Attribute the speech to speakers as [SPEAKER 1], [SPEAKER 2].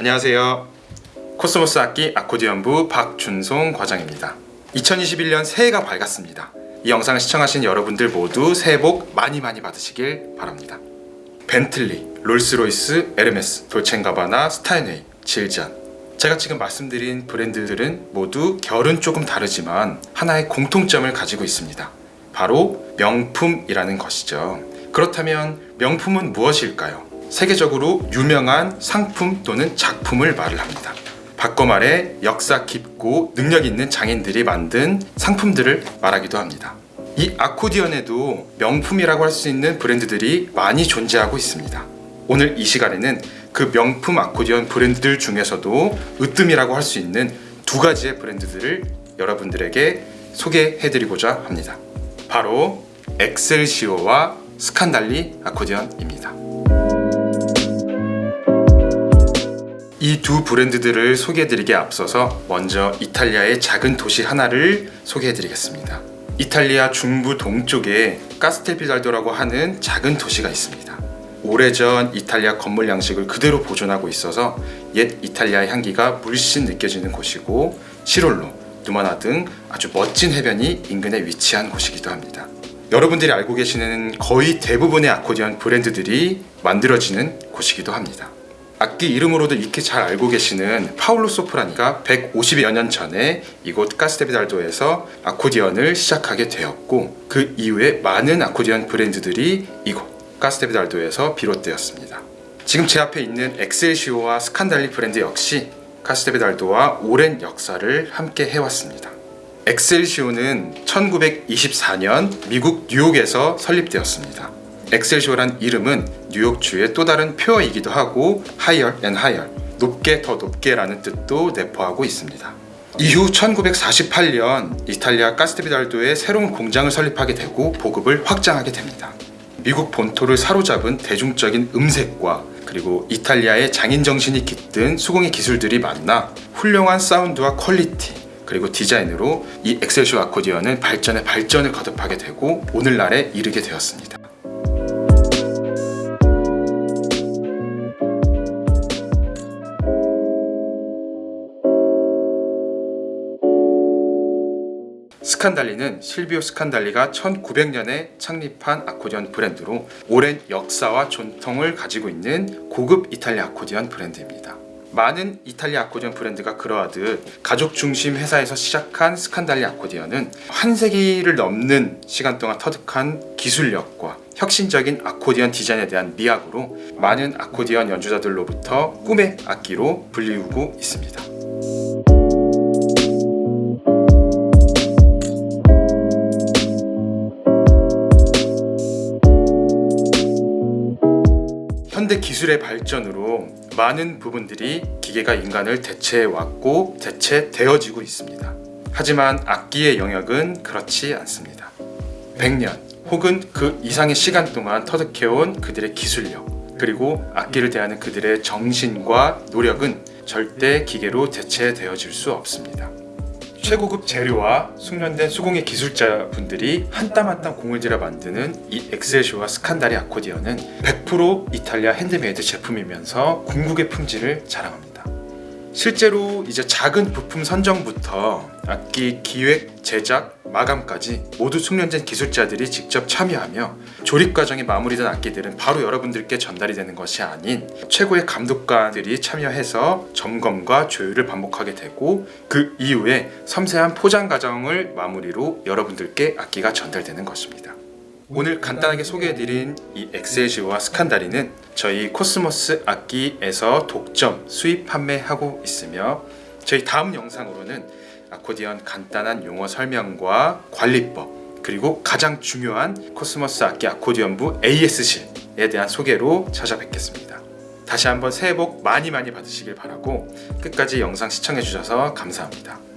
[SPEAKER 1] 안녕하세요. 코스모스 악기 아코디언부 박준송 과장입니다. 2021년 새해가 밝았습니다. 이 영상을 시청하신 여러분들 모두 새해 복 많이 많이 받으시길 바랍니다. 벤틀리, 롤스로이스, 에르메스, 돌체앤가바나, 스타인웨이, 질젼 제가 지금 말씀드린 브랜드들은 모두 결은 조금 다르지만 하나의 공통점을 가지고 있습니다. 바로 명품이라는 것이죠. 그렇다면 명품은 무엇일까요? 세계적으로 유명한 상품 또는 작품을 말을 합니다. 바꿔 말해 역사 깊고 능력 있는 장인들이 만든 상품들을 말하기도 합니다. 이 아코디언에도 명품이라고 할 수 있는 브랜드들이 많이 존재하고 있습니다. 오늘 이 시간에는 그 명품 아코디언 브랜드들 중에서도 으뜸이라고 할 수 있는 두 가지의 브랜드들을 여러분들에게 소개해드리고자 합니다. 바로 엑셀시오와 스칸달리 아코디언입니다. 이 두 브랜드들을 소개해드리기에 앞서서 먼저 이탈리아의 작은 도시 하나를 소개해드리겠습니다. 이탈리아 중부 동쪽에 카스텔피달도라고 하는 작은 도시가 있습니다. 오래전 이탈리아 건물 양식을 그대로 보존하고 있어서 옛 이탈리아의 향기가 물씬 느껴지는 곳이고 시롤로, 누마나 등 아주 멋진 해변이 인근에 위치한 곳이기도 합니다. 여러분들이 알고 계시는 거의 대부분의 아코디언 브랜드들이 만들어지는 곳이기도 합니다. 악기 이름으로도 익히 잘 알고 계시는 파울로 소프라니가 150여 년 전에 이곳 카스테비달도에서 아코디언을 시작하게 되었고 그 이후에 많은 아코디언 브랜드들이 이곳 카스테비달도에서 비롯되었습니다. 지금 제 앞에 있는 엑셀시오와 스칸달리 브랜드 역시 카스테비달도와 오랜 역사를 함께 해왔습니다. 엑셀시오는 1924년 미국 뉴욕에서 설립되었습니다. 엑셀시오란 이름은 뉴욕주의 또 다른 표어이기도 하고 higher and higher 높게 더 높게 라는 뜻도 내포하고 있습니다. 이후 1948년 이탈리아 카스텔피다르도에 새로운 공장을 설립하게 되고 보급을 확장하게 됩니다. 미국 본토를 사로잡은 대중적인 음색과 그리고 이탈리아의 장인 정신이 깃든 수공의 기술들이 만나 훌륭한 사운드와 quality 그리고 디자인으로 이 엑셀시오 아코디언은 발전에 발전을 거듭하게 되고 오늘날에 이르게 되었습니다. 스칸달리는 실비오 스칸달리가 1900년에 창립한 아코디언 브랜드로 오랜 역사와 전통을 가지고 있는 고급 이탈리아 아코디언 브랜드입니다. 많은 이탈리아 아코디언 브랜드가 그러하듯 가족 중심 회사에서 시작한 스칸달리 아코디언은 한 세기를 넘는 시간 동안 터득한 기술력과 혁신적인 아코디언 디자인에 대한 미학으로 많은 아코디언 연주자들로부터 꿈의 악기로 불리우고 있습니다. 현대 기술의 발전으로 많은 부분들이 기계가 인간을 대체해왔고 대체되어지고 있습니다. 하지만 악기의 영역은 그렇지 않습니다. 100년 혹은 그 이상의 시간 동안 터득해온 그들의 기술력 그리고 악기를 대하는 그들의 정신과 노력은 절대 기계로 대체되어질 수 없습니다. 최고급 재료와 숙련된 수공예 기술자분들이 한 땀 한 땀 공을 들여 만드는 이 엑셀쇼와 스칸다리 아코디언은 100% 이탈리아 핸드메이드 제품이면서 궁극의 품질을 자랑합니다. 실제로 이제 작은 부품 선정부터 악기 기획, 제작, 마감까지 모두 숙련된 기술자들이 직접 참여하며 조립 과정이 마무리된 악기들은 바로 여러분들께 전달이 되는 것이 아닌 최고의 감독가들이 참여해서 점검과 조율을 반복하게 되고 그 이후에 섬세한 포장 과정을 마무리로 여러분들께 악기가 전달되는 것입니다. 오늘 간단하게 소개해드린 이 엑셀시오와 스칸달리는 저희 코스모스 악기에서 독점 수입 판매하고 있으며 저희 다음 영상으로는 아코디언 간단한 용어 설명과 관리법 그리고 가장 중요한 코스모스 악기 아코디언부 AS실에 대한 소개로 찾아뵙겠습니다. 다시 한번 새해 복 많이 많이 받으시길 바라고 끝까지 영상 시청해 주셔서 감사합니다.